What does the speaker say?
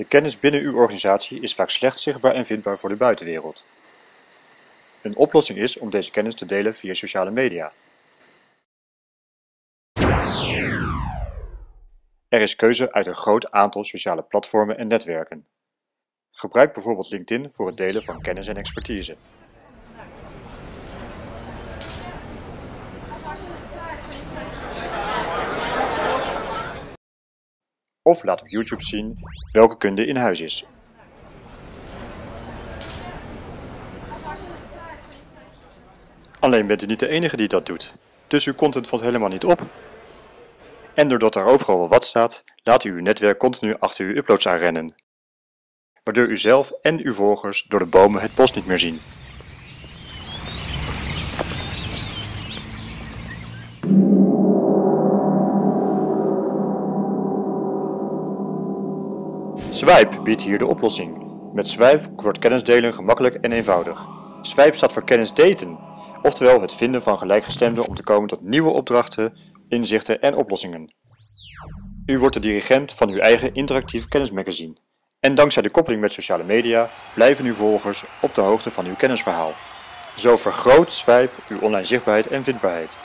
De kennis binnen uw organisatie is vaak slecht zichtbaar en vindbaar voor de buitenwereld. Een oplossing is om deze kennis te delen via sociale media. Er is keuze uit een groot aantal sociale platformen en netwerken. Gebruik bijvoorbeeld LinkedIn voor het delen van kennis en expertise. Of laat op YouTube zien welke kunde in huis is. Alleen bent u niet de enige die dat doet, dus uw content valt helemaal niet op. En doordat er overal wel wat staat, laat u uw netwerk continu achter uw uploads aanrennen. Waardoor u zelf en uw volgers door de bomen het bos niet meer zien. Swipe biedt hier de oplossing. Met Swipe wordt kennisdelen gemakkelijk en eenvoudig. Swipe staat voor kennis daten, oftewel het vinden van gelijkgestemden om te komen tot nieuwe opdrachten, inzichten en oplossingen. U wordt de dirigent van uw eigen interactief kennismagazine. En dankzij de koppeling met sociale media blijven uw volgers op de hoogte van uw kennisverhaal. Zo vergroot Swipe uw online zichtbaarheid en vindbaarheid.